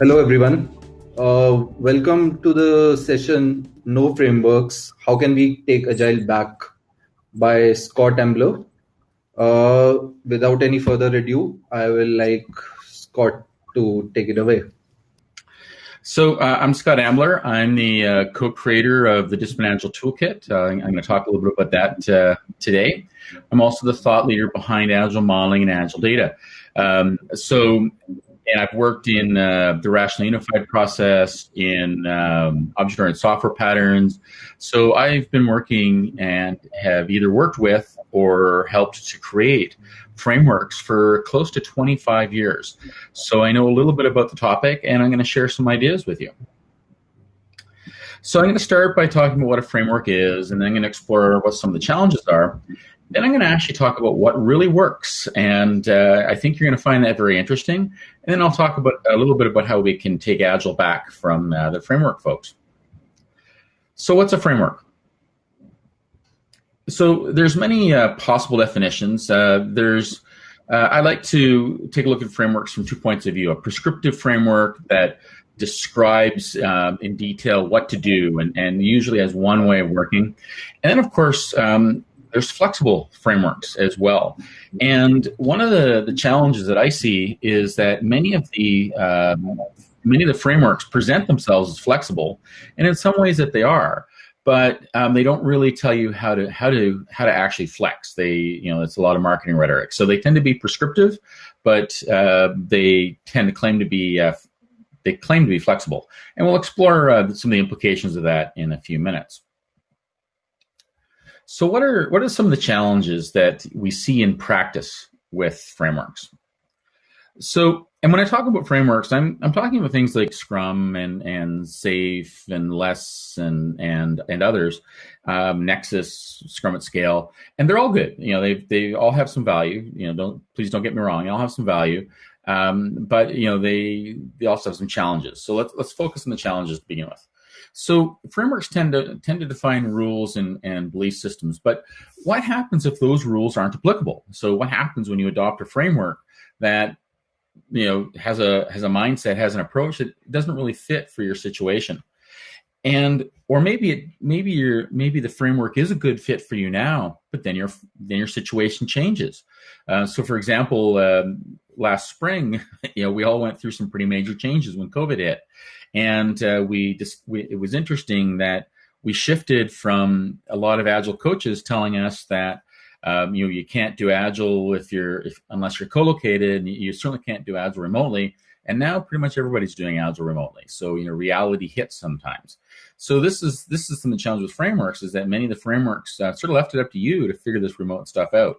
Hello, everyone. Uh, welcome to the session No Frameworks How Can We Take Agile Back by Scott Ambler. Uh, without any further ado, I will like Scott to take it away. So uh, I'm Scott Ambler. I'm the uh, co-creator of the Discipline Agile Toolkit. Uh, I'm going to talk a little bit about that uh, today. I'm also the thought leader behind Agile modeling and Agile data. Um, so and I've worked in uh, the rational unified process, in um, object-oriented software patterns. So I've been working and have either worked with or helped to create frameworks for close to 25 years. So I know a little bit about the topic, and I'm going to share some ideas with you. So I'm going to start by talking about what a framework is, and then I'm going to explore what some of the challenges are. Then I'm going to actually talk about what really works, and uh, I think you're going to find that very interesting. And then I'll talk about a little bit about how we can take Agile back from uh, the framework folks. So what's a framework? So there's many uh, possible definitions. Uh, there's uh, I like to take a look at frameworks from two points of view: a prescriptive framework that describes um, in detail what to do and, and usually has one way of working. And then, of course, um, there's flexible frameworks as well. And one of the, the challenges that I see is that many of the um, many of the frameworks present themselves as flexible, and in some ways that they are, but um, they don't really tell you how to how to how to actually flex. They you know it's a lot of marketing rhetoric, so they tend to be prescriptive, but uh, they tend to claim to be uh, they claim to be flexible, and we'll explore uh, some of the implications of that in a few minutes. So what are what are some of the challenges that we see in practice with frameworks? So, and when I talk about frameworks, I'm I'm talking about things like Scrum and and SAFe and LeSS and and and others, um, Nexus, Scrum at Scale, and they're all good. You know, they they all have some value. You know, don't please don't get me wrong. They all have some value, um, but you know they they also have some challenges. So let's let's focus on the challenges to begin with. So frameworks tend to tend to define rules and, and belief systems, but what happens if those rules aren't applicable? So what happens when you adopt a framework that you know has a has a mindset, has an approach that doesn't really fit for your situation? And or maybe it maybe your maybe the framework is a good fit for you now, but then your then your situation changes. Uh, so for example, um, last spring, you know, we all went through some pretty major changes when COVID hit, and uh, we just we, it was interesting that we shifted from a lot of agile coaches telling us that um, you know you can't do agile if you're if, unless you're co-located you certainly can't do agile remotely. And now pretty much everybody's doing agile remotely. So you know reality hits sometimes. So this is this is some of the challenge with frameworks is that many of the frameworks uh, sort of left it up to you to figure this remote stuff out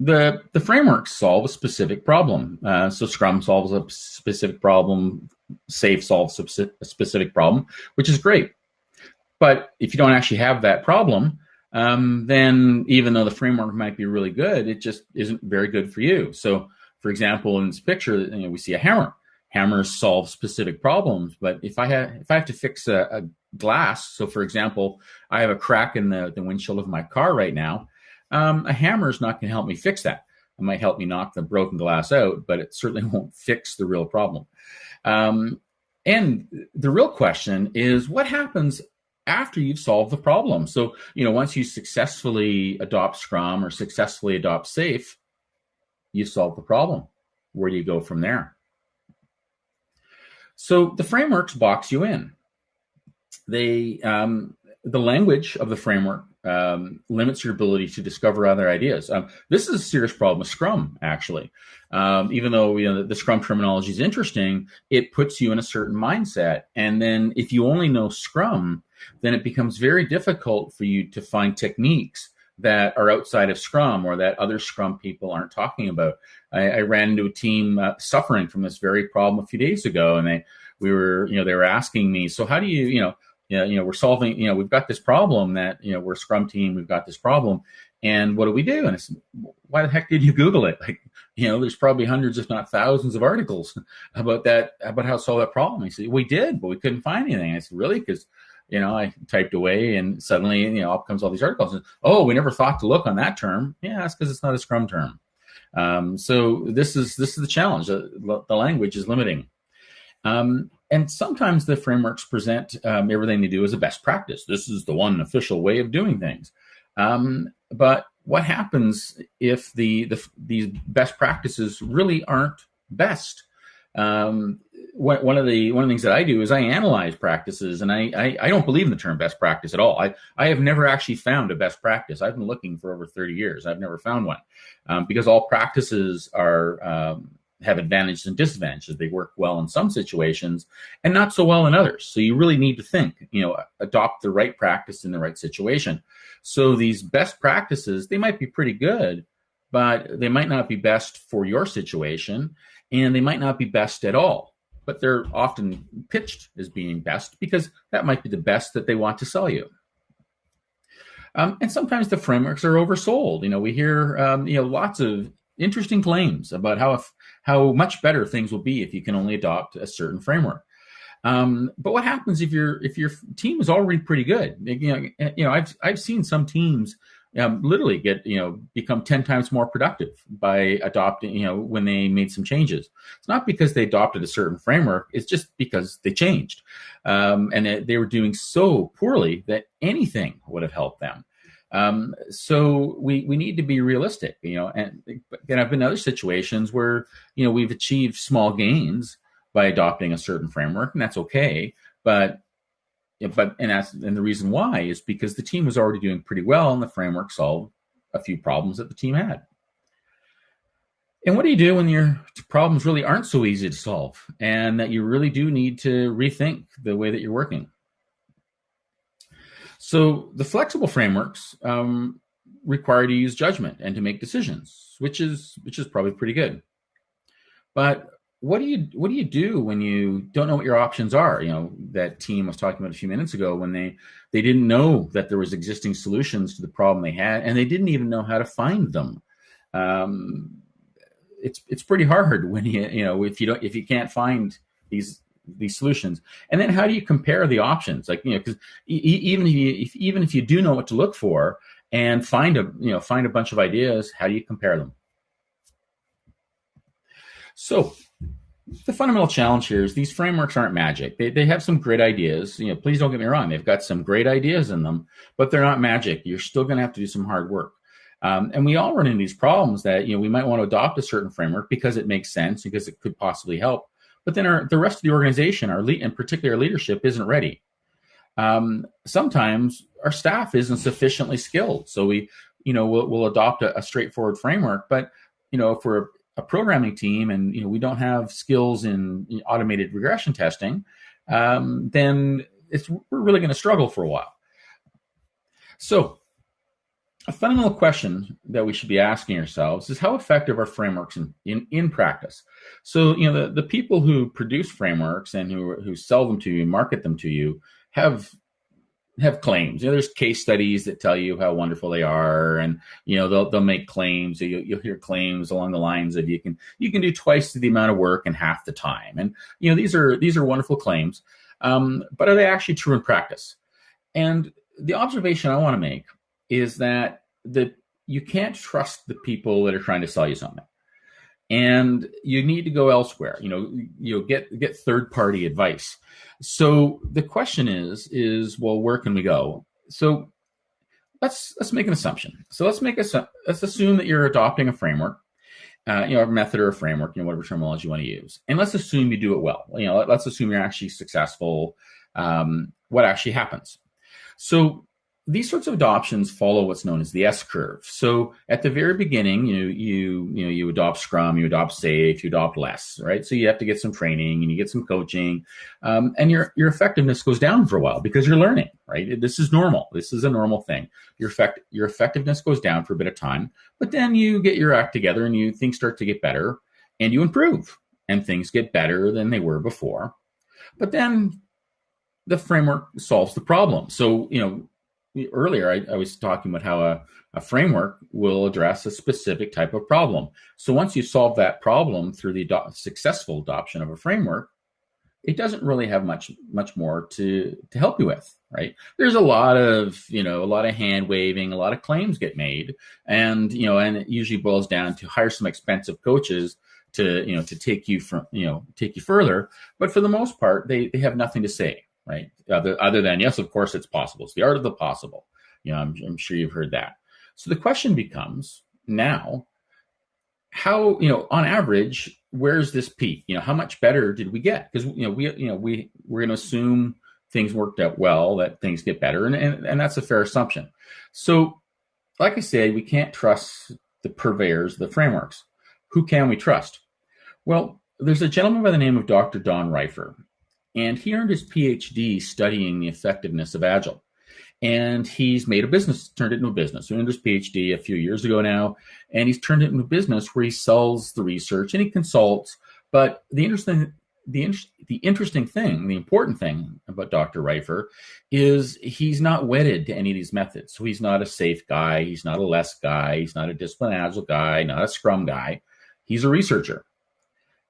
the the frameworks solve a specific problem uh, so scrum solves a specific problem SAFe solves a specific problem, which is great. But if you don't actually have that problem, um, then even though the framework might be really good, it just isn't very good for you. So, for example, in this picture, you know, we see a hammer. Hammers solve specific problems, but if I have if I have to fix a, a glass, so for example, I have a crack in the, the windshield of my car right now, um, a hammer is not going to help me fix that. It might help me knock the broken glass out, but it certainly won't fix the real problem. Um, and the real question is what happens after you've solved the problem? So, you know, once you successfully adopt Scrum or successfully adopt SAFe, you solve the problem. Where do you go from there? So the frameworks box you in. They, um, the language of the framework um, limits your ability to discover other ideas. Um, this is a serious problem with Scrum, actually. Um, even though you know, the, the Scrum terminology is interesting, it puts you in a certain mindset. And then if you only know Scrum, then it becomes very difficult for you to find techniques that are outside of Scrum or that other Scrum people aren't talking about. I, I ran into a team uh, suffering from this very problem a few days ago, and they we were you know they were asking me, so how do you you know know, you know, we're solving, you know, we've got this problem that, you know, we're a scrum team, we've got this problem. And what do we do? And it's, why the heck did you Google it? Like, you know, there's probably hundreds, if not thousands of articles about that, about how to solve that problem. He said, we did, but we couldn't find anything. I said, really? Because, you know, I typed away and suddenly, you know, up comes all these articles. Oh, we never thought to look on that term. Yeah, that's because it's not a scrum term. Um, so this is, this is the challenge. The, the language is limiting. Um, and sometimes the frameworks present um, everything they do as a best practice. This is the one official way of doing things. Um, but what happens if the, the these best practices really aren't best? Um, one of the one of the things that I do is I analyze practices, and I, I, I don't believe in the term best practice at all. I I have never actually found a best practice. I've been looking for over thirty years. I've never found one um, because all practices are um, have advantages and disadvantages. They work well in some situations and not so well in others. So you really need to think, you know, adopt the right practice in the right situation. So these best practices, they might be pretty good, but they might not be best for your situation and they might not be best at all. But they're often pitched as being best because that might be the best that they want to sell you. Um, and sometimes the frameworks are oversold. You know, we hear um, you know lots of interesting claims about how if, how much better things will be if you can only adopt a certain framework. Um, but what happens if your if your team is already pretty good? You know, eh, you know, I've I've seen some teams um, literally get you know become 10 times more productive by adopting you know when they made some changes it's not because they adopted a certain framework it's just because they changed um, and they were doing so poorly that anything would have helped them um, so we we need to be realistic, you know. And and I've been other situations where you know we've achieved small gains by adopting a certain framework, and that's okay. But but and that's and the reason why is because the team was already doing pretty well, and the framework solved a few problems that the team had. And what do you do when your problems really aren't so easy to solve, and that you really do need to rethink the way that you're working? So the flexible frameworks um, require to use judgment and to make decisions, which is which is probably pretty good. But what do you what do you do when you don't know what your options are? You know that team was talking about a few minutes ago when they they didn't know that there was existing solutions to the problem they had, and they didn't even know how to find them. Um, it's it's pretty hard when you you know if you don't if you can't find these these solutions. And then how do you compare the options? Like you know because even if you if, even if you do know what to look for and find a you know find a bunch of ideas how do you compare them? So the fundamental challenge here is these frameworks aren't magic. They, they have some great ideas. You know please don't get me wrong they've got some great ideas in them but they're not magic. You're still going to have to do some hard work. Um, and we all run into these problems that you know we might want to adopt a certain framework because it makes sense because it could possibly help but then our, the rest of the organization, our lead, and particularly our leadership, isn't ready. Um, sometimes our staff isn't sufficiently skilled, so we, you know, we'll, we'll adopt a, a, straightforward framework. But you know, if we're a programming team and you know we don't have skills in automated regression testing, um, then it's we're really going to struggle for a while. So a fundamental question that we should be asking ourselves is how effective are frameworks in, in, in practice? So, you know, the, the people who produce frameworks and who, who sell them to you, market them to you, have have claims. You know, there's case studies that tell you how wonderful they are, and you know they'll they'll make claims. You, you'll hear claims along the lines of you can you can do twice the amount of work in half the time, and you know these are these are wonderful claims. Um, but are they actually true in practice? And the observation I want to make is that that you can't trust the people that are trying to sell you something. And you need to go elsewhere you know you'll get get third party advice. So the question is is well where can we go? So let's let's make an assumption. So let's make a let's assume that you're adopting a framework uh, you know a method or a framework you know whatever terminology you want to use. And let's assume you do it well. You know let, us assume you're actually successful um, what actually happens. So these sorts of adoptions follow what's known as the S curve. So at the very beginning, you you you know you adopt Scrum, you adopt SAFe, you adopt LeSS, right? So you have to get some training and you get some coaching, um, and your your effectiveness goes down for a while because you're learning, right? This is normal. This is a normal thing. Your effect your effectiveness goes down for a bit of time, but then you get your act together and you things start to get better and you improve and things get better than they were before. But then the framework solves the problem. So you know earlier I, I, was talking about how a, a framework will address a specific type of problem. So once you solve that problem through the successful adoption of a framework, it doesn't really have much much more to to help you with, right? There's a lot of you know a lot of hand waving, a lot of claims get made, and you know, and it usually boils down to hire some expensive coaches to you know to take you from you know take you further. But for the most part, they they have nothing to say, right? Other other than yes, of course, it's possible. It's the art of the possible. You know, I'm, I'm sure you've heard that. So the question becomes now, how you know on average, where's this peak? You know, how much better did we get? Because you know we you know we we're going to assume things worked out well, that things get better, and, and and that's a fair assumption. So, like I say, we can't trust the purveyors, the frameworks. Who can we trust? Well, there's a gentleman by the name of Dr. Don Reifer, and he earned his PhD studying the effectiveness of Agile. And he's made a business, turned it into a business. He earned his PhD a few years ago now, and he's turned it into a business where he sells the research and he consults. But the interesting the, the interesting thing, the important thing about Dr. Reifer is he's not wedded to any of these methods. So he's not a SAFe guy, he's not a LeSS guy, he's not a discipline agile guy, not a scrum guy. He's a researcher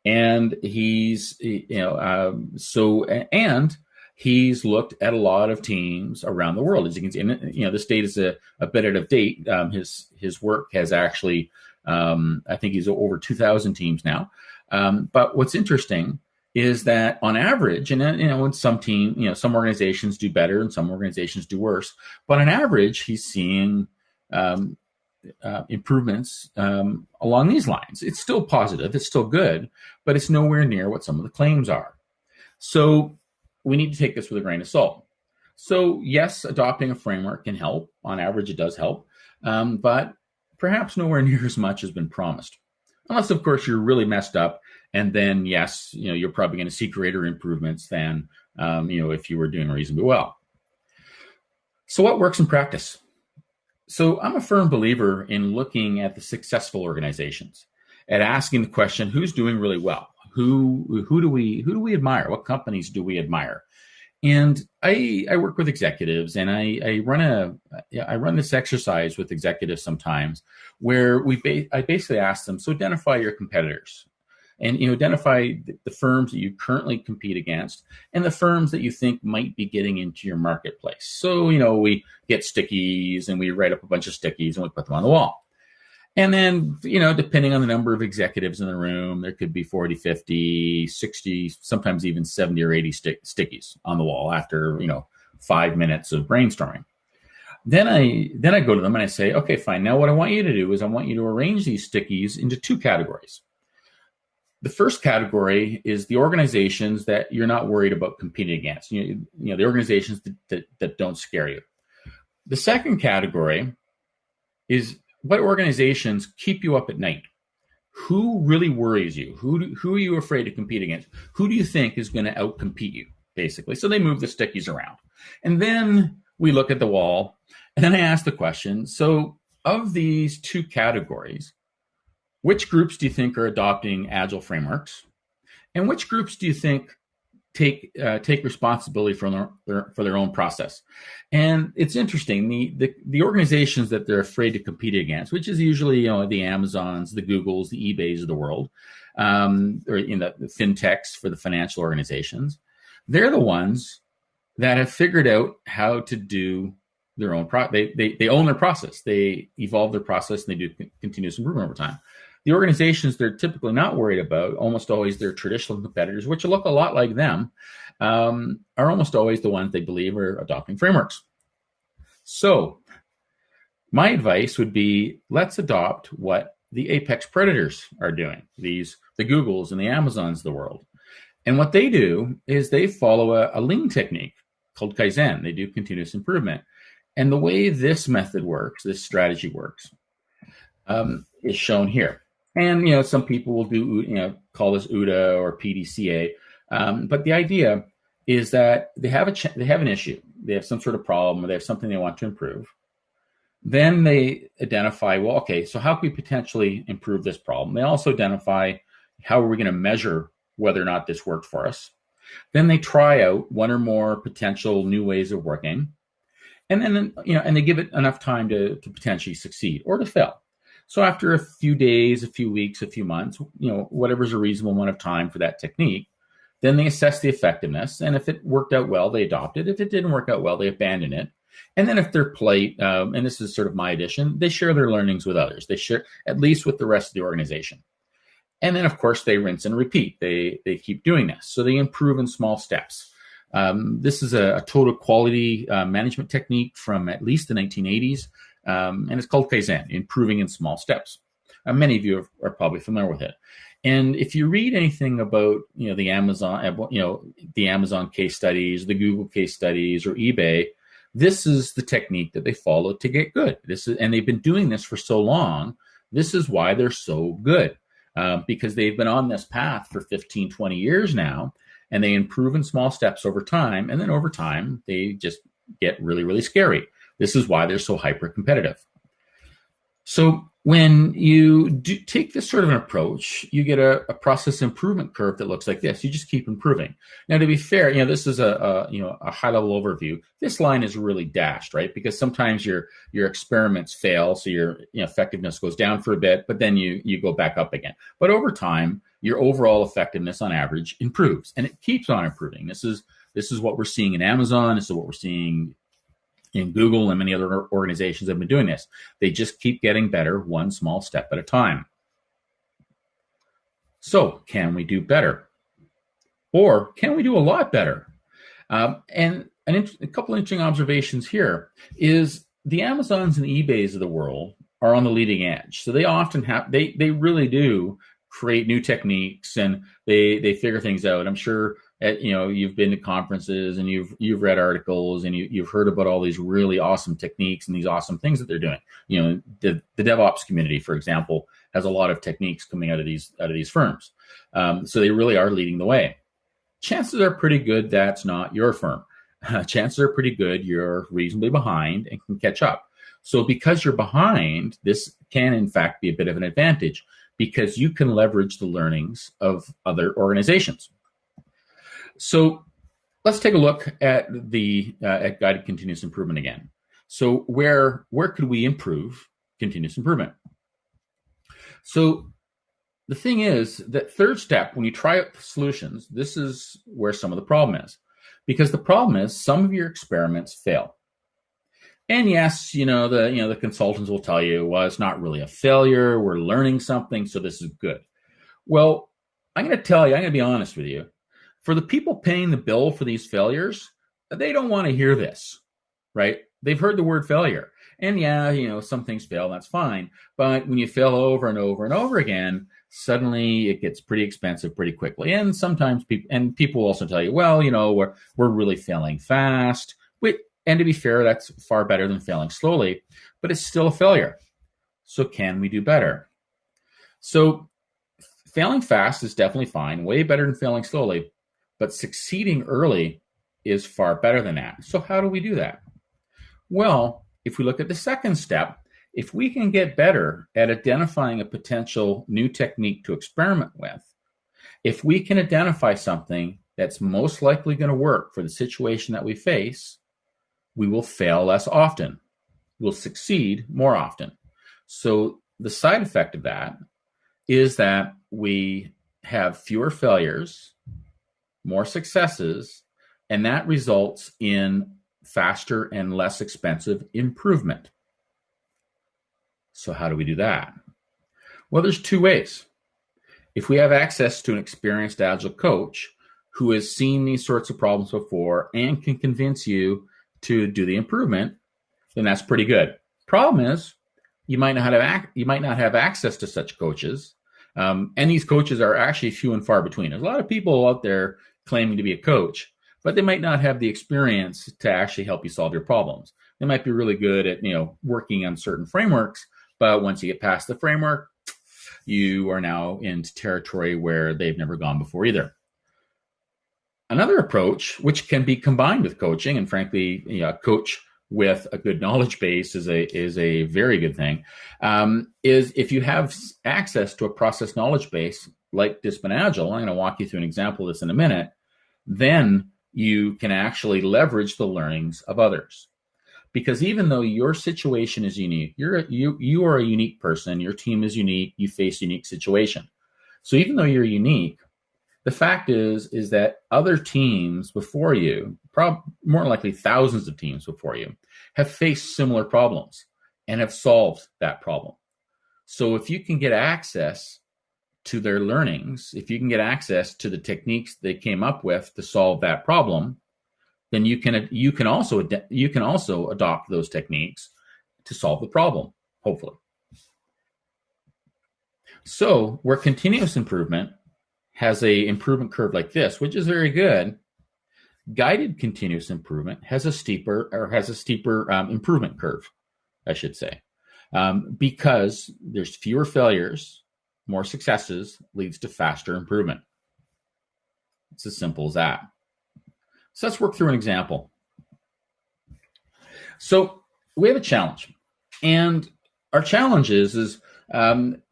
and he's you know um, so and he's looked at a lot of teams around the world. As you can see and you know this date is a, a bit out of date. Um, his his work has actually um, i think he's over 2000 teams now. Um, but what's interesting is that on average and you know some team you know some organizations do better and some organizations do worse but on average he's seeing um, uh, improvements um, along these lines. It's still positive, it's still good, but it's nowhere near what some of the claims are. So we need to take this with a grain of salt. So, yes, adopting a framework can help. On average, it does help, um, but perhaps nowhere near as much has been promised. Unless, of course, you're really messed up, and then yes, you know you're probably going to see greater improvements than um, you know if you were doing reasonably well. So, what works in practice? So I'm a firm believer in looking at the successful organizations and asking the question, who's doing really well? Who who do we who do we admire? What companies do we admire? And I I work with executives and I I run a I run this exercise with executives sometimes where we ba- I basically ask them so identify your competitors and you identify the firms that you currently compete against and the firms that you think might be getting into your marketplace. So you know we get stickies and we write up a bunch of stickies and we put them on the wall. And then you know depending on the number of executives in the room there could be 40 50 60 sometimes even 70 or 80 stick, stickies on the wall after you know five minutes of brainstorming. Then i then i go to them and i say okay fine. Now what i want you to do is i want you to arrange these stickies into two categories the first category is the organizations that you're not worried about competing against. You know, you know the organizations that, that, that don't scare you. The second category is what organizations keep you up at night. Who really worries you? Who do, who are you afraid to compete against? Who do you think is going to outcompete you? Basically, so they move the stickies around, and then we look at the wall, and then I ask the question. So, of these two categories, which groups do you think are adopting agile frameworks, and which groups do you think take uh, take responsibility for their, for their own process? And it's interesting the, the the organizations that they're afraid to compete against, which is usually you know the Amazons, the Googles, the eBay's of the world, um, or in the, the fintechs for the financial organizations. They're the ones that have figured out how to do their own pro they, they they own their process they evolve their process and they do continuous improvement over time the organizations they're typically not worried about, almost always their traditional competitors, which look a lot like them, um, are almost always the ones they believe are adopting frameworks. So, my advice would be let's adopt what the apex predators are doing, these the Googles and the Amazons of the world. And what they do is they follow a, a lean technique called Kaizen. They do continuous improvement. And the way this method works, this strategy works, um, is shown here. And you know, some people will do you know call this OODA or PDCA, um, but the idea is that they have a ch- they have an issue, they have some sort of problem, or they have something they want to improve. Then they identify, well, okay, so how can we potentially improve this problem? They also identify how are we going to measure whether or not this worked for us. Then they try out one or more potential new ways of working, and then you know, and they give it enough time to to potentially succeed or to fail. So after a few days, a few weeks, a few months, you know, whatever's a reasonable amount of time for that technique, then they assess the effectiveness. And if it worked out well, they adopt it. If it didn't work out well, they abandon it. And then if they're plate, um, and this is sort of my addition, they share their learnings with others. They share at least with the rest of the organization. And then, of course, they rinse and repeat. They, they keep doing this. So they improve in small steps. Um, this is a, a total quality uh, management technique from at least the 1980s, um, and it's called Kaizen, improving in small steps. Uh, many of you are, are, probably familiar with it. And if you read anything about, you know, the Amazon, uh, you know, the Amazon case studies, the Google case studies, or eBay, this is the technique that they follow to get good. This is, and they've been doing this for so long. This is why they're so good uh, because they've been on this path for 15, 20 years now, and they improve in small steps over time. And then over time, they just get really, really scary. This is why they're so hyper competitive. So when you take this sort of an approach, you get a, a, process improvement curve that looks like this. You just keep improving. Now, to be fair, you know this is a, a, you know a high level overview. This line is really dashed, right? Because sometimes your your experiments fail, so your you know, effectiveness goes down for a bit, but then you you go back up again. But over time, your overall effectiveness on average improves, and it keeps on improving. This is this is what we're seeing in Amazon. This is what we're seeing in Google and many other organizations have been doing this. They just keep getting better one small step at a time. So, can we do better? Or can we do a lot better? Um, and an, a couple interesting observations here is the Amazons and eBays of the world are on the leading edge. So they often have they they really do create new techniques and they they figure things out. I'm sure at, you know you've been to conferences and you've you've read articles and you, you've heard about all these really awesome techniques and these awesome things that they're doing. You know the, the devops community for example has a lot of techniques coming out of these out of these firms. Um, so they really are leading the way. Chances are pretty good that's not your firm. Uh, chances are pretty good you're reasonably behind and can catch up. So because you're behind this can in fact be a bit of an advantage because you can leverage the learnings of other organizations so let's take a look at the uh, at guided continuous improvement again. So where where could we improve continuous improvement? So the thing is that third step, when you try out solutions, this is where some of the problem is. Because the problem is some of your experiments fail. And yes, you know, the you know the consultants will tell you, well, it's not really a failure. We're learning something, so this is good. Well, I'm going to tell you, I'm going to be honest with you for the people paying the bill for these failures, they don't want to hear this, right? They've heard the word failure. And yeah, you know, some things fail, that's fine. But when you fail over and over and over again, suddenly it gets pretty expensive pretty quickly. And sometimes people and people also tell you, well, you know, we're we're really failing fast. and to be fair, that's far better than failing slowly, but it's still a failure. So can we do better? So failing fast is definitely fine, way better than failing slowly. But succeeding early is far better than that. So, how do we do that? Well, if we look at the second step, if we can get better at identifying a potential new technique to experiment with, if we can identify something that's most likely going to work for the situation that we face, we will fail less often. We'll succeed more often. So, the side effect of that is that we have fewer failures more successes, and that results in faster and less expensive improvement. So, how do we do that? Well, there's two ways. If we have access to an experienced agile coach who has seen these sorts of problems before and can convince you to do the improvement, then that's pretty good. Problem is, you might not have you might not have access to such coaches, um, and these coaches are actually few and far between. There's a lot of people out there claiming to be a coach, but they might not have the experience to actually help you solve your problems. They might be really good at, you know, working on certain frameworks, but once you get past the framework, you are now into territory where they've never gone before either. Another approach, which can be combined with coaching, and frankly, you know, coach with a good knowledge base is a is a very good thing. Um, is if you have access to a process knowledge base like Discipline Agile, I'm going to walk you through an example of this in a minute, then you can actually leverage the learnings of others. Because even though your situation is unique, you're you you are a unique person, your team is unique, you face unique situation. So even though you're unique, the fact is is that other teams before you, prob- more likely thousands of teams before you, have faced similar problems and have solved that problem. So if you can get access to their learnings, if you can get access to the techniques they came up with to solve that problem, then you can you can also you can also adopt those techniques to solve the problem, hopefully. So where continuous improvement has a improvement curve like this, which is very good, guided continuous improvement has a steeper or has a steeper um, improvement curve, I should say, um, because there's fewer failures, more successes leads to faster improvement. It's as simple as that. So let's work through an example. So we have a challenge, and our challenge is is um,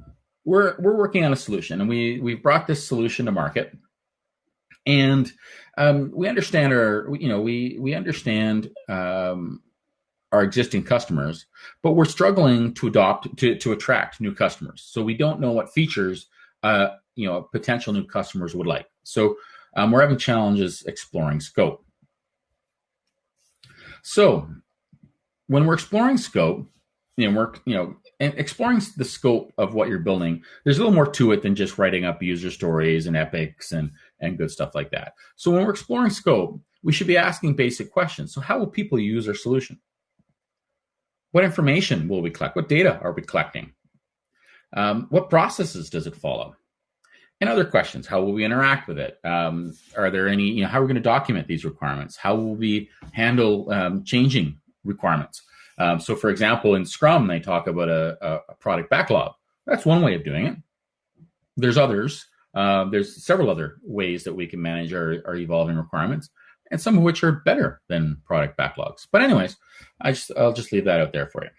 we're we're working on a solution, and we we've brought this solution to market, and um, we understand our you know we we understand um, our existing customers, but we're struggling to adopt to to attract new customers. So we don't know what features uh, you know potential new customers would like. So um, we're having challenges exploring scope. So when we're exploring scope, you know, we're you know and exploring the scope of what you're building, there's a little more to it than just writing up user stories and epics and and good stuff like that. So when we're exploring scope, we should be asking basic questions. So how will people use our solution? What information will we collect? What data are we collecting? Um, what processes does it follow? and other questions. How will we interact with it? Um, are there any, you know, how are we going to document these requirements? How will we handle um, changing requirements? Um, so, for example, in Scrum, they talk about a, a, product backlog. That's one way of doing it. There's others. Uh, there's several other ways that we can manage our, our evolving requirements, and some of which are better than product backlogs. But, anyways, I just I'll just leave that out there for you.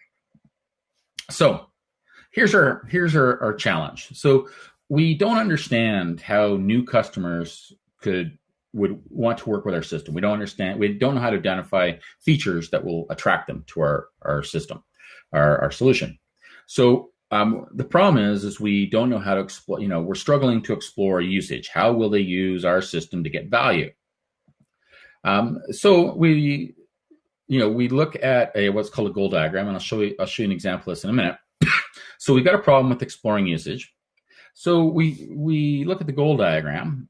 So, here's our here's our, our challenge. So we don't understand how new customers could would want to work with our system. We don't understand. We don't know how to identify features that will attract them to our our system, our our solution. So um, the problem is, is we don't know how to explore. You know, we're struggling to explore usage. How will they use our system to get value? Um, so we, you know, we look at a what's called a goal diagram, and I'll show you. I'll show you an example of this in a minute. so we've got a problem with exploring usage. So we we look at the goal diagram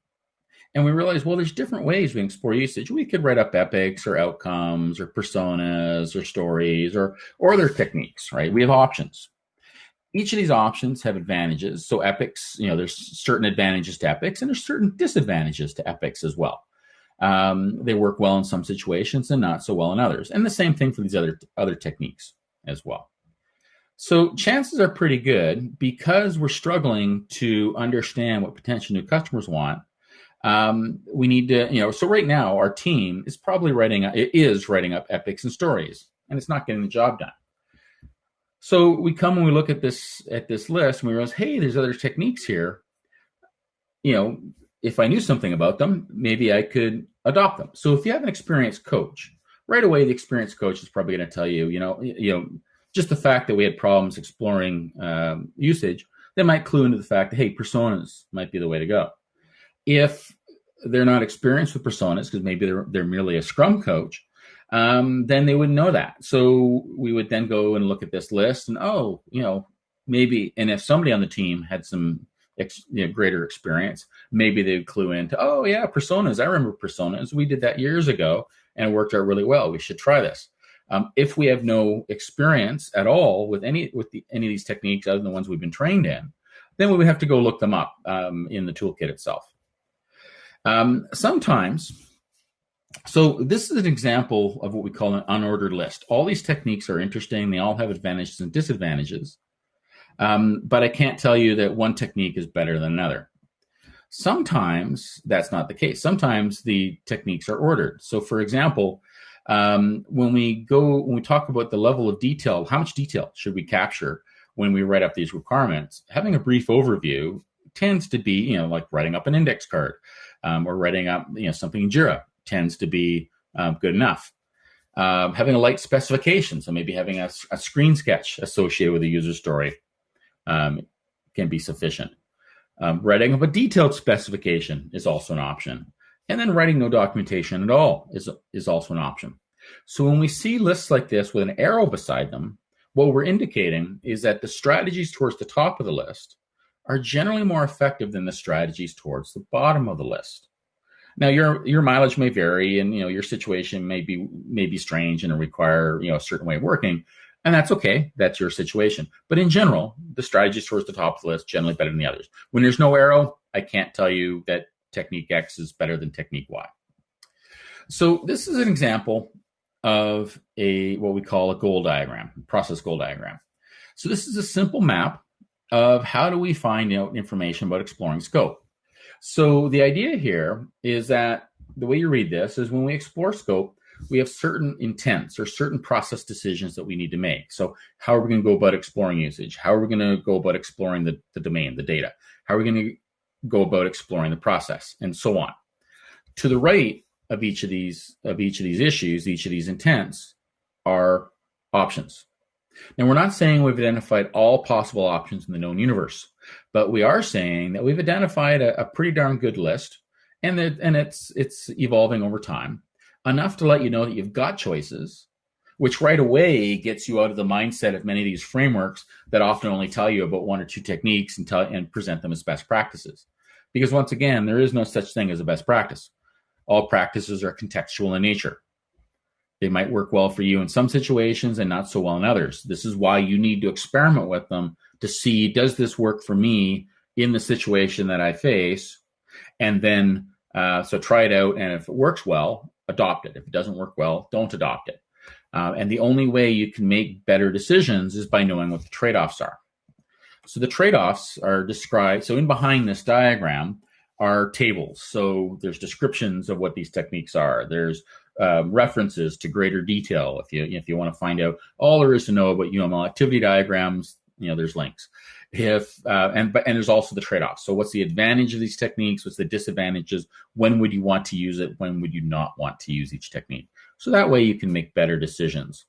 and we realize, well, there's different ways we can explore usage. We could write up epics or outcomes or personas or stories or or other techniques, right? We have options. Each of these options have advantages. So epics, you know, there's certain advantages to epics and there's certain disadvantages to epics as well. Um, they work well in some situations and not so well in others. And the same thing for these other other techniques as well. So chances are pretty good because we're struggling to understand what potential new customers want. Um, we need to, you know, so right now our team is probably writing, it is writing up epics and stories, and it's not getting the job done. So we come and we look at this at this list and we realize, hey, there's other techniques here. You know, if I knew something about them, maybe I could adopt them. So if you have an experienced coach, right away the experienced coach is probably going to tell you, you know, you know just the fact that we had problems exploring um, usage, they might clue into the fact that, hey, personas might be the way to go. If they're not experienced with personas, because maybe they're, they're merely a scrum coach, um, then they wouldn't know that. So we would then go and look at this list and, oh, you know, maybe, and if somebody on the team had some ex, you know, greater experience, maybe they'd clue into, oh, yeah, personas. I remember personas. We did that years ago and it worked out really well. We should try this. Um, if we have no experience at all with any with the, any of these techniques other than the ones we've been trained in, then we would have to go look them up um, in the toolkit itself. Um, sometimes, so this is an example of what we call an unordered list. All these techniques are interesting. They all have advantages and disadvantages. Um, but I can't tell you that one technique is better than another. Sometimes that's not the case. Sometimes the techniques are ordered. So for example, um, when we go when we talk about the level of detail how much detail should we capture when we write up these requirements having a brief overview tends to be you know like writing up an index card um, or writing up you know something in jira tends to be um, good enough um, having a light specification so maybe having a, a screen sketch associated with a user story um, can be sufficient um, writing up a detailed specification is also an option and then writing no documentation at all is, is also an option. So when we see lists like this with an arrow beside them, what we're indicating is that the strategies towards the top of the list are generally more effective than the strategies towards the bottom of the list. Now your your mileage may vary and you know your situation may be may be strange and require you know a certain way of working and that's okay. That's your situation. But in general the strategies towards the top of the list generally better than the others. When there's no arrow i can't tell you that technique x is better than technique y. So this is an example of a what we call a goal diagram process goal diagram. So this is a simple map of how do we find out information about exploring scope. So the idea here is that the way you read this is when we explore scope, we have certain intents or certain process decisions that we need to make. So how are we going to go about exploring usage? How are we going to go about exploring the, the domain, the data? How are we going to go about exploring the process and so on? To the right of each of these of each of these issues, each of these intents are options. Now, we're not saying we've identified all possible options in the known universe, but we are saying that we've identified a, a pretty darn good list, and that and it's it's evolving over time enough to let you know that you've got choices, which right away gets you out of the mindset of many of these frameworks that often only tell you about one or two techniques and tell and present them as best practices. Because once again, there is no such thing as a best practice. All practices are contextual in nature. They might work well for you in some situations and not so well in others. This is why you need to experiment with them to see does this work for me in the situation that I face? And then, uh, so try it out. And if it works well, adopt it. If it doesn't work well, don't adopt it. Uh, and the only way you can make better decisions is by knowing what the trade offs are. So the trade offs are described. So in behind this diagram are tables. So there's descriptions of what these techniques are. There's uh, references to greater detail. If you if you want to find out all there is to know about UML activity diagrams, you know there's links. If uh, and and there's also the trade-offs. So what's the advantage of these techniques? What's the disadvantages? When would you want to use it? When would you not want to use each technique? So that way you can make better decisions.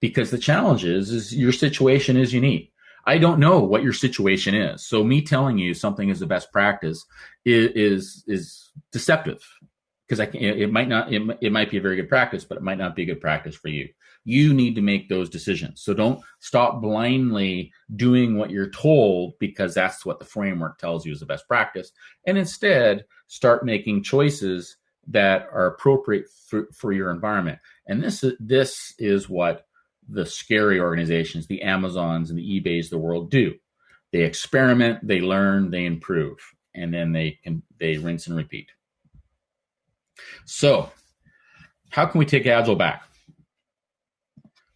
Because the challenge is, is your situation is unique. I don't know what your situation is. So me telling you something is the best practice is is, is deceptive because I can, it might not it, it might be a very good practice, but it might not be a good practice for you. You need to make those decisions. So don't stop blindly doing what you're told because that's what the framework tells you is the best practice, and instead start making choices that are appropriate for, for your environment. And this is this is what the scary organizations, the Amazons and the eBays the world do. They experiment, they learn, they improve, and then they can they rinse and repeat. So, how can we take Agile back?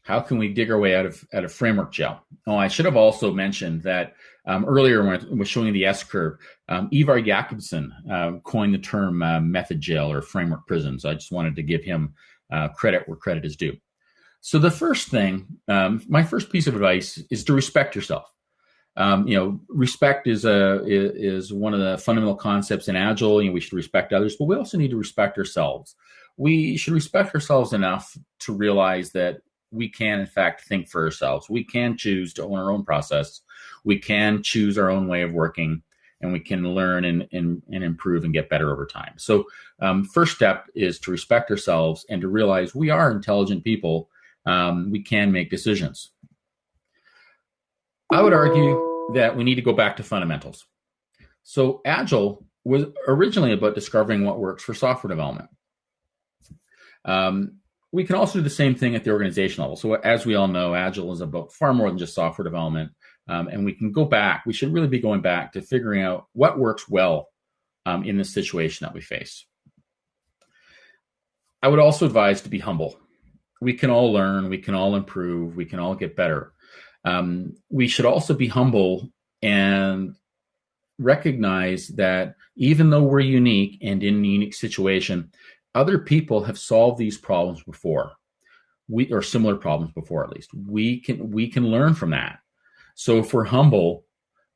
How can we dig our way out of out of framework jail? Oh, I should have also mentioned that um, earlier when I was showing the S curve, um, Ivar Jacobson uh, coined the term uh, method jail or framework prison. So I just wanted to give him uh, credit where credit is due. So the first thing, um, my first piece of advice is to respect yourself. Um, you know, respect is a is one of the fundamental concepts in Agile. You know, we should respect others, but we also need to respect ourselves. We should respect ourselves enough to realize that we can, in fact, think for ourselves. We can choose to own our own process. We can choose our own way of working, and we can learn and and, and improve and get better over time. So, um, first step is to respect ourselves and to realize we are intelligent people. Um, we can make decisions. I would argue that we need to go back to fundamentals. So Agile was originally about discovering what works for software development. Um, we can also do the same thing at the organization level. So as we all know, Agile is about far more than just software development. Um, and we can go back, we should really be going back to figuring out what works well um, in the situation that we face. I would also advise to be humble. We can all learn, we can all improve, we can all get better. Um, we should also be humble and recognize that even though we're unique and in a unique situation, other people have solved these problems before. We or similar problems before at least. We can we can learn from that. So if we're humble,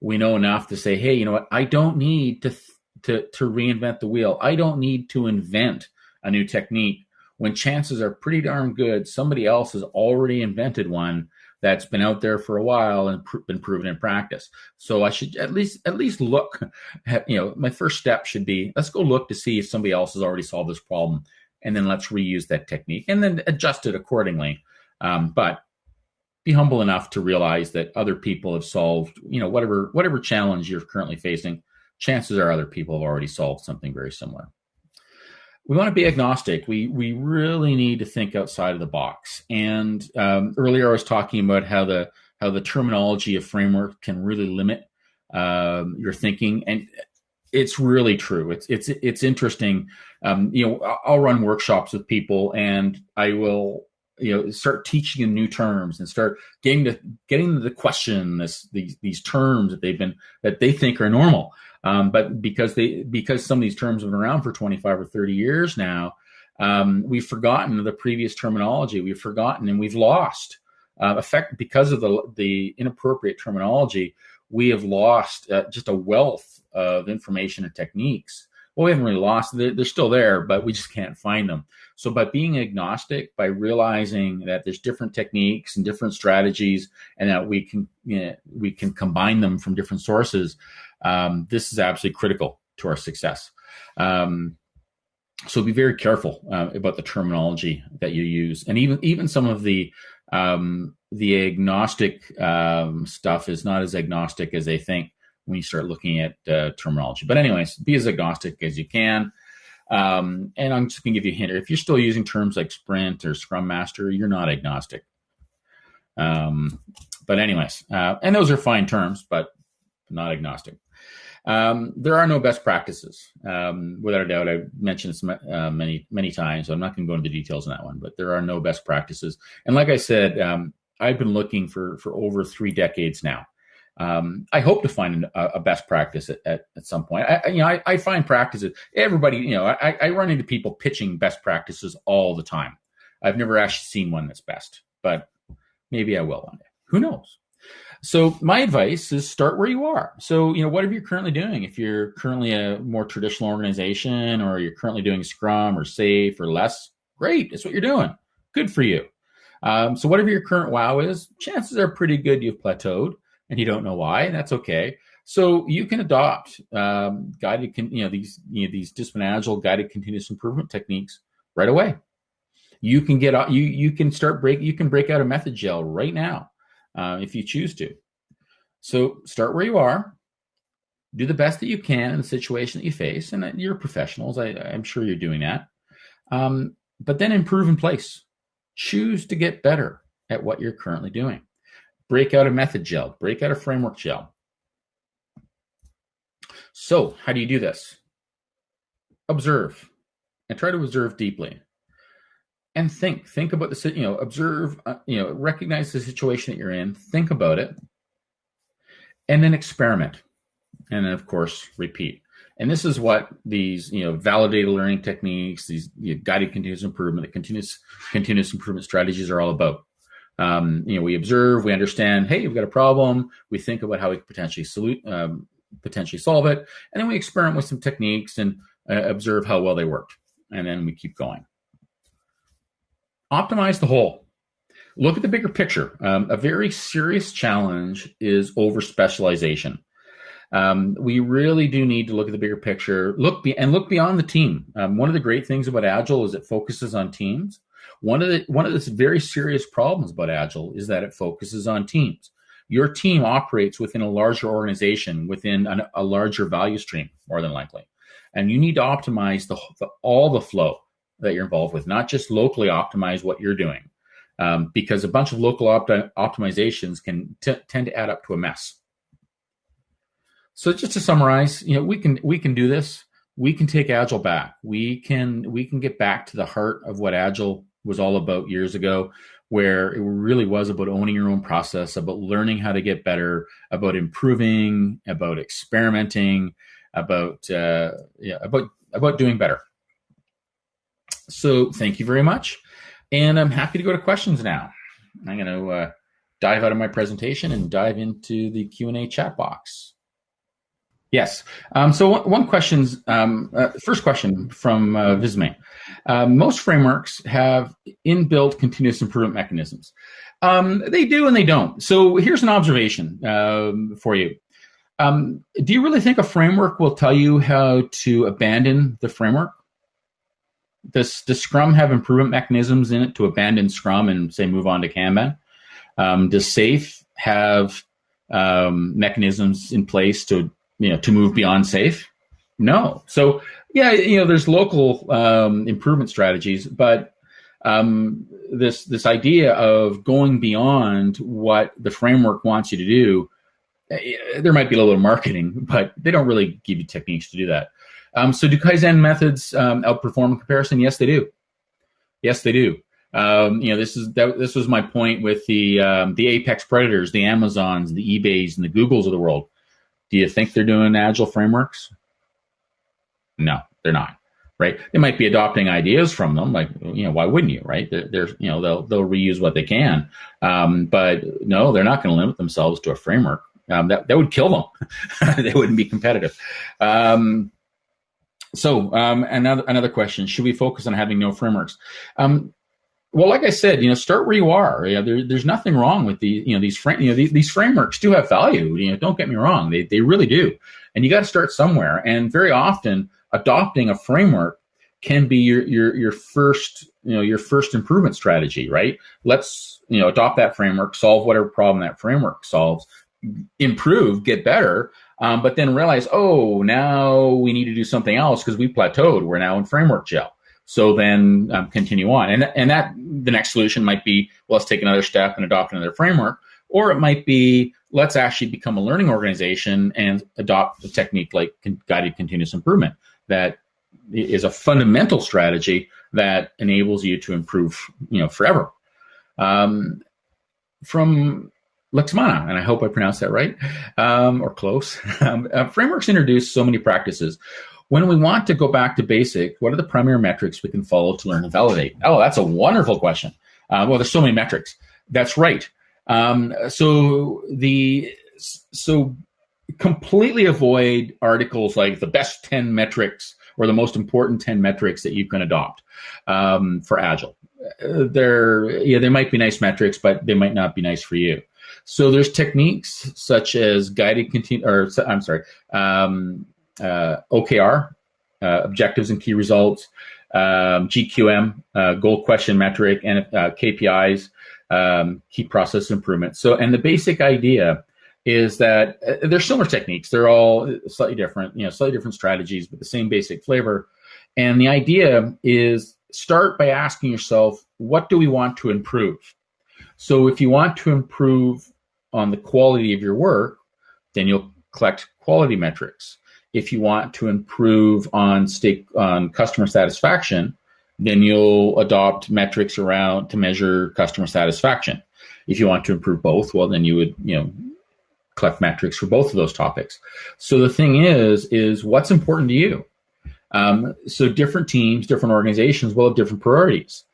we know enough to say, hey, you know what? I don't need to to to reinvent the wheel. I don't need to invent a new technique when chances are pretty darn good somebody else has already invented one that's been out there for a while and pr- been proven in practice. So I should at least at least look. At, you know, my first step should be let's go look to see if somebody else has already solved this problem, and then let's reuse that technique and then adjust it accordingly. Um, but be humble enough to realize that other people have solved, you know, whatever whatever challenge you're currently facing. Chances are other people have already solved something very similar. We want to be agnostic. We we really need to think outside of the box. And um, earlier, I was talking about how the how the terminology of framework can really limit um, your thinking, and it's really true. It's it's it's interesting. Um, you know, I'll run workshops with people, and I will you know start teaching them new terms and start getting to getting the question this these these terms that they've been that they think are normal um, but because they because some of these terms have been around for 25 or 30 years now um, we've forgotten the previous terminology we've forgotten and we've lost uh, effect because of the the inappropriate terminology we have lost uh, just a wealth of information and techniques well, we haven't really lost. They're, they're still there, but we just can't find them. So by being agnostic, by realizing that there's different techniques and different strategies, and that we can you know, we can combine them from different sources, um, this is absolutely critical to our success. Um, so be very careful uh, about the terminology that you use, and even even some of the um, the agnostic um, stuff is not as agnostic as they think when you start looking at uh, terminology. But anyways, be as agnostic as you can. Um, and I'm just going to give you a hint. If you're still using terms like Sprint or Scrum Master, you're not agnostic. Um, but anyways, uh, and those are fine terms, but not agnostic. Um, there are no best practices. Um, without a doubt, I've mentioned this uh, many, many times, so I'm not going to go into the details on that one, but there are no best practices. And like I said, um, I've been looking for, for over three decades now um, I hope to find a, a best practice at, at, at, some point. I, you know, I, I, find practices. Everybody, you know, I, I, run into people pitching best practices all the time. I've never actually seen one that's best, but maybe I will one day. Who knows? So my advice is start where you are. So you know, whatever you're currently doing. If you're currently a more traditional organization, or you're currently doing Scrum or SAFe or LeSS, great. That's what you're doing. Good for you. Um, so whatever your current WOW is, chances are pretty good you've plateaued and you don't know why, and that's okay. So you can adopt um, guided, you know, these you know, these discipline agile guided continuous improvement techniques right away. You can get you you can start break you can break out a method jail right now uh, if you choose to. So start where you are, do the best that you can in the situation that you face, and you're professionals. I, am sure you're doing that. Um, but then improve in place. Choose to get better at what you're currently doing break out a method jail, break out a framework jail. So how do you do this? Observe and try to observe deeply and think, think about the, you know, observe, uh, you know, recognize the situation that you're in, think about it, and then experiment. And then of course, repeat. And this is what these, you know, validated learning techniques, these you know, guided continuous improvement, the continuous continuous improvement strategies are all about. Um, you know, we observe, we understand, hey, we've got a problem. We think about how we could potentially solute, um, potentially solve it, and then we experiment with some techniques and uh, observe how well they worked, and then we keep going. Optimize the whole. Look at the bigger picture. Um, a very serious challenge is over specialization. Um, we really do need to look at the bigger picture, look be, and look beyond the team. Um, one of the great things about Agile is it focuses on teams. One of the one of the very serious problems about Agile is that it focuses on teams. Your team operates within a larger organization, within an, a larger value stream, more than likely, and you need to optimize the, the, all the flow that you're involved with, not just locally optimize what you're doing, um, because a bunch of local opti- optimizations can tend to add up to a mess. So just to summarize, you know, we can we can do this. We can take Agile back. We can we can get back to the heart of what Agile was all about years ago, where it really was about owning your own process, about learning how to get better, about improving, about experimenting, about uh, yeah, about about doing better. So thank you very much, and I'm happy to go to questions now. I'm going to uh, dive out of my presentation and dive into the Q and A chat box. Yes. Um, so one, one question's um, uh, first question from uh. Uh, most frameworks have inbuilt continuous improvement mechanisms. Um, they do and they don't. So here's an observation um, for you. Um, do you really think a framework will tell you how to abandon the framework? Does, does Scrum have improvement mechanisms in it to abandon Scrum and say move on to Kanban? Um, does SAFe have um, mechanisms in place to you know to move beyond SAFe? No. So yeah, you know, there's local um, improvement strategies, but um, this this idea of going beyond what the framework wants you to do, eh, there might be a little marketing, but they don't really give you techniques to do that. Um, so do Kaizen methods um, outperform comparison? Yes, they do. Yes, they do. Um, you know, this is that, this was my point with the um, the apex predators, the Amazons, the eBays, and the Googles of the world. Do you think they're doing agile frameworks? No, they're not. Right? They might be adopting ideas from them, like you know, why wouldn't you? Right? They're, they're you know they'll they'll reuse what they can, um, but no, they're not going to limit themselves to a framework. Um, that that would kill them. they wouldn't be competitive. So um, another another question: Should we focus on having no frameworks? Um, well, like I said, you know, start where you are. Yeah, there, there's nothing wrong with these. You know, these you know, these, these, frameworks do have value. You know, don't get me wrong; they they really do. And you got to start somewhere. And very often, adopting a framework can be your your your first you know your first improvement strategy. Right? Let's you know adopt that framework, solve whatever problem that framework solves, improve, get better. Um, but then realize, oh, now we need to do something else because we plateaued. We're now in framework jail. So then um, continue on. And, and that the next solution might be, well, let's take another step and adopt another framework. Or it might be, let's actually become a learning organization and adopt a technique like guided continuous improvement that is a fundamental strategy that enables you to improve, you know, forever. Um, from Lexmana, and I hope I pronounced that right, um, or close. Um, uh, frameworks introduce so many practices. When we want to go back to basic, what are the primary metrics we can follow to learn and validate? Oh, that's a wonderful question. Uh, well, there's so many metrics. That's right. Um, so the so completely avoid articles like the best 10 metrics or the most important 10 metrics that you can adopt um, for agile uh, they're yeah they might be nice metrics but they might not be nice for you so there's techniques such as guided continue or i'm sorry um, uh, OKR, uh, objectives and key results, um, GQM, uh, goal question metric, and KPIs, um, key process improvement. So, and the basic idea is that uh, they're similar techniques. They're all slightly different, you know, slightly different strategies, but the same basic flavor. And the idea is start by asking yourself, what do we want to improve? So if you want to improve on the quality of your work, then you'll collect quality metrics. If you want to improve on stake on customer satisfaction, then you'll adopt metrics around to measure customer satisfaction. If you want to improve both, well, then you would, you know, collect metrics for both of those topics. So the thing is, is what's important to you? Um, so different teams, different organizations will have different priorities.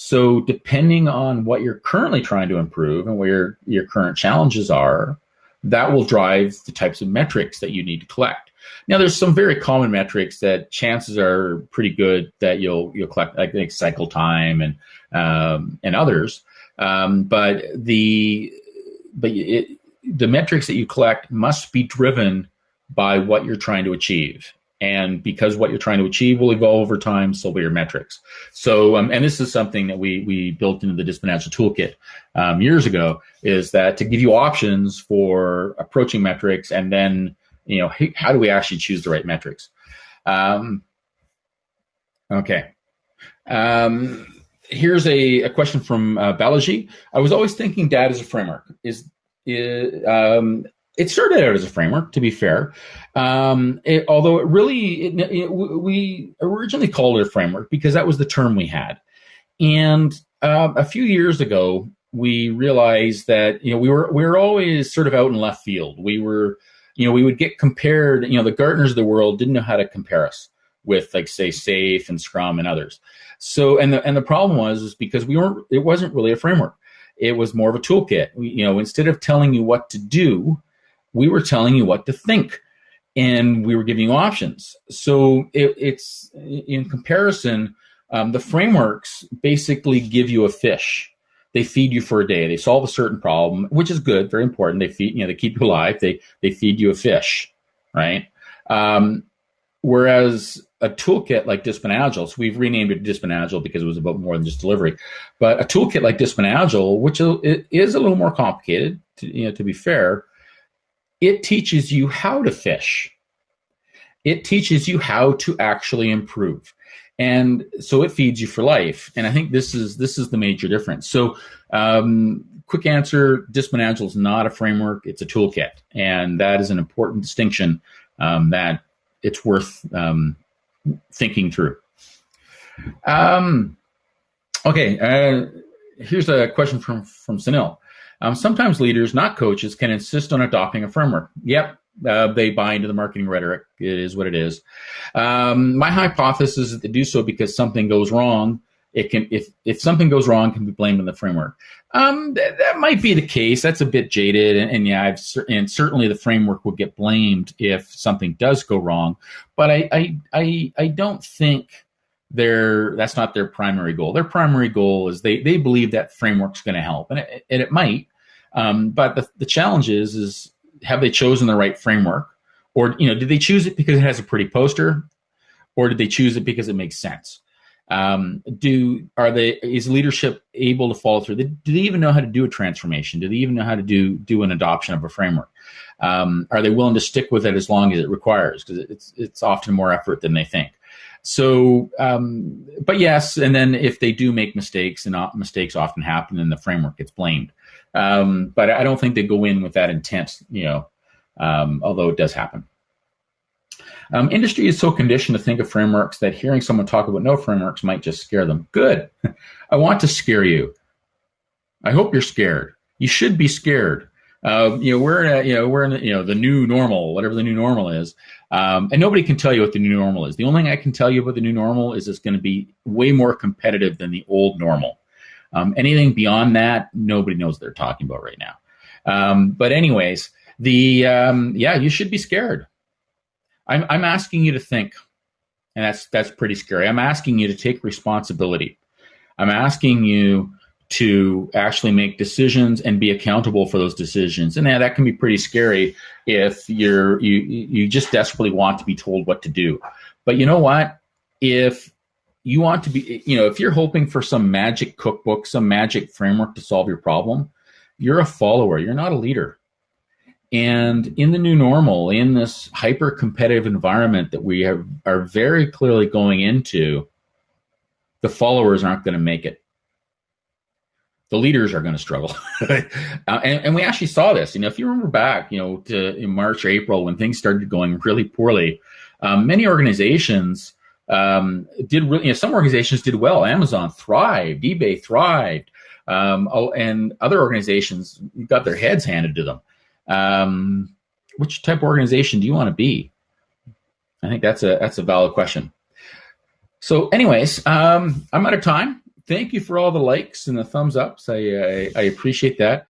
So depending on what you're currently trying to improve and where your, current challenges are, that will drive the types of metrics that you need to collect. Now, there's some very common metrics that chances are pretty good that you'll you'll collect, like, like cycle time and um, and others. Um, but the but it, the metrics that you collect must be driven by what you're trying to achieve. And because what you're trying to achieve will evolve over time, so will your metrics. So, um, and this is something that we we built into the Agile Toolkit um, years ago, is that to give you options for approaching metrics and then you know, how do we actually choose the right metrics? Um, okay. Um, here's a, a, question from uh, Balaji. I was always thinking DAD as a framework. Is, is um, it started out as a framework, to be fair. Um, it, although it really, it, it, we originally called it a framework because that was the term we had. And uh, a few years ago, we realized that you know we were we were always sort of out in left field. We were you know, we would get compared, you know, the Gartners of the world didn't know how to compare us with like say SAFe and Scrum and others. So and the and the problem was is because we weren't it wasn't really a framework. It was more of a toolkit. We, you know, instead of telling you what to do, we were telling you what to think and we were giving you options. So it, it's in comparison, um, the frameworks basically give you a fish they feed you for a day. They solve a certain problem, which is good, very important. They feed, you know, they keep you alive. They they feed you a fish, right? Um, whereas a toolkit like Discipline Agile, so we've renamed it Discipline Agile because it was about more than just delivery, but a toolkit like Discipline Agile, which is a little more complicated, to, you know, to be fair, it teaches you how to fish. It teaches you how to actually improve and so it feeds you for life. And I think this is this is the major difference. So, um, quick answer: Discipline Agile is not a framework; it's a toolkit, and that is an important distinction um, that it's worth um, thinking through. Um, okay, uh, here's a question from from Sunil. Um, sometimes leaders, not coaches, can insist on adopting a framework. Yep, uh, they buy into the marketing rhetoric. It is what it is. Um, my hypothesis is that they do so because something goes wrong. It can, if if something goes wrong, can be blamed on the framework. Um, th- that might be the case. That's a bit jaded, and, and yeah, I've and certainly the framework would get blamed if something does go wrong. But I I I, I don't think their that's not their primary goal. Their primary goal is they they believe that framework's going to help, and it, and it might. Um, but the, the challenge is is have they chosen the right framework, or you know, did they choose it because it has a pretty poster, or did they choose it because it makes sense? Um, do are they is leadership able to follow through? Do they even know how to do a transformation? Do they even know how to do do an adoption of a framework? Um, are they willing to stick with it as long as it requires? Because it's it's often more effort than they think. So, um, but yes, and then if they do make mistakes, and mistakes often happen, and the framework gets blamed. Um, but I don't think they go in with that intent, you know, um, although it does happen. Um, industry is so conditioned to think of frameworks that hearing someone talk about no frameworks might just scare them. Good. I want to scare you. I hope you're scared. You should be scared. You know, we're in a, you know, we're in you know, the new normal, whatever the new normal is. Um, and nobody can tell you what the new normal is. The only thing I can tell you about the new normal is it's going to be way more competitive than the old normal. Um, anything beyond that, nobody knows what they're talking about right now. Um, but anyways, the um, yeah, you should be scared. I'm I'm asking you to think, and that's that's pretty scary. I'm asking you to take responsibility. I'm asking you to actually make decisions and be accountable for those decisions. And yeah, that can be pretty scary if you're you you just desperately want to be told what to do. But you know what? If you want to be, you know, if you're hoping for some magic cookbook, some magic framework to solve your problem, you're a follower, you're not a leader. And in the new normal, in this hyper competitive environment that we have, are very clearly going into, the followers aren't going to make it. The leaders are going to struggle. uh, and, and, we actually saw this. You know, if you remember back, you know, to in March, April, when things started going really poorly, um, many organizations um, did really, you know, some organizations did well. Amazon thrived, eBay thrived, um, oh, and other organizations got their heads handed to them. Um, which type of organization do you want to be? I think that's a that's a valid question. So, anyways, um, I'm out of time. Thank you for all the likes and the thumbs ups. I I, I appreciate that.